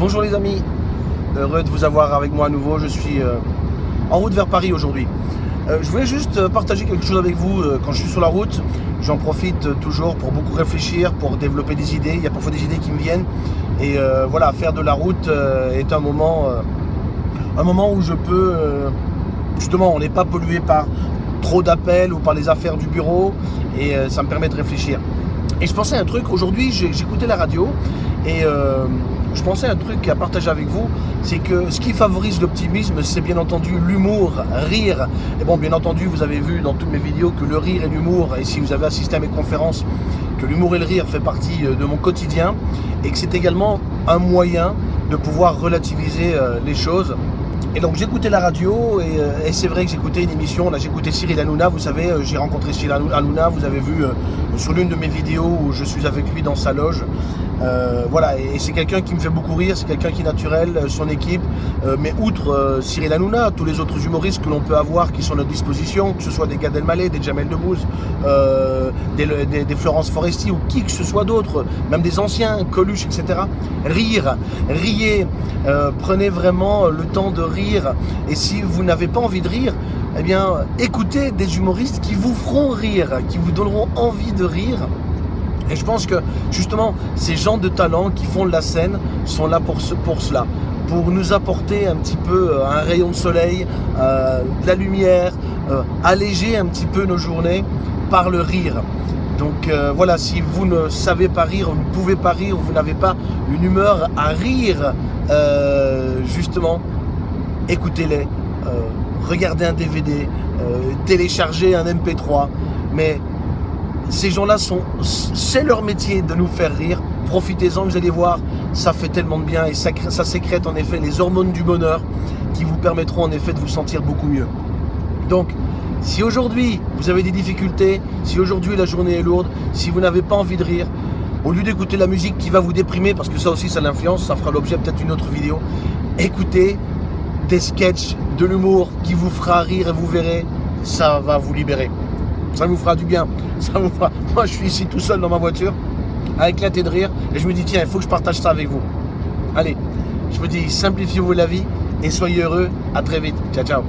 Bonjour les amis, heureux de vous avoir avec moi à nouveau. Je suis euh, en route vers Paris aujourd'hui. Euh, je voulais juste euh, partager quelque chose avec vous quand je suis sur la route. J'en profite toujours pour beaucoup réfléchir, pour développer des idées. Il y a parfois des idées qui me viennent. Et voilà, faire de la route est un moment, un moment où je peux, justement, on n'est pas pollué par trop d'appels ou par les affaires du bureau. Et ça me permet de réfléchir. Et je pensais à un truc, aujourd'hui j'écoutais la radio et je pensais à un truc à partager avec vous, c'est que ce qui favorise l'optimisme, c'est bien entendu l'humour, rire. Et bon, bien entendu, vous avez vu dans toutes mes vidéos que le rire et l'humour, et si vous avez assisté à mes conférences, que l'humour et le rire fait partie euh, de mon quotidien, et que c'est également un moyen de pouvoir relativiser euh, les choses et donc j'écoutais la radio euh, et, c'est vrai que j'écoutais une émission, là j'écoutais Cyril Hanouna, vous savez, j'ai rencontré Cyril Hanouna, vous avez vu sur l'une de mes vidéos où je suis avec lui dans sa loge. Voilà, et, c'est quelqu'un qui me fait beaucoup rire, c'est quelqu'un qui est naturel, son équipe. mais outre Cyril Hanouna, tous les autres humoristes que l'on peut avoir qui sont à notre disposition, que ce soit des Gad Elmaleh, des Jamel Debbouze, des, des, Florence Foresti ou qui que ce soit d'autre, même des anciens, Coluche, etc. Rire, riez, prenez vraiment le temps de rire et si vous n'avez pas envie de rire, eh bien, écoutez des humoristes qui vous feront rire, qui vous donneront envie de rire. Et je pense que justement, ces gens de talent qui font de la scène sont là pour, ce, pour cela pour nous apporter un petit peu euh, un rayon de soleil, euh, de la lumière, euh, alléger un petit peu nos journées par le rire. Donc voilà, si vous ne savez pas rire, vous ne pouvez pas rire, vous n'avez pas une humeur à rire, justement, écoutez-les, regardez un DVD, téléchargez un MP3, mais ces gens-là sont, c'est leur métier de nous faire rire. Profitez-en, vous allez voir, ça fait tellement de bien et ça, ça sécrète en effet les hormones du bonheur qui vous permettront en effet de vous sentir beaucoup mieux. Donc, si aujourd'hui vous avez des difficultés, si aujourd'hui la journée est lourde, si vous n'avez pas envie de rire, au lieu d'écouter la musique qui va vous déprimer, parce que ça aussi ça l'influence, ça fera l'objet peut-être d'une autre vidéo, écoutez des sketchs, de l'humour qui vous fera rire et vous verrez, ça va vous libérer. Ça vous fera du bien. Moi, je suis ici tout seul dans ma voiture, à éclater de rire, et je me dis, tiens, il faut que je partage ça avec vous. Allez, je vous dis, simplifiez-vous la vie et soyez heureux. À très vite. Ciao, ciao.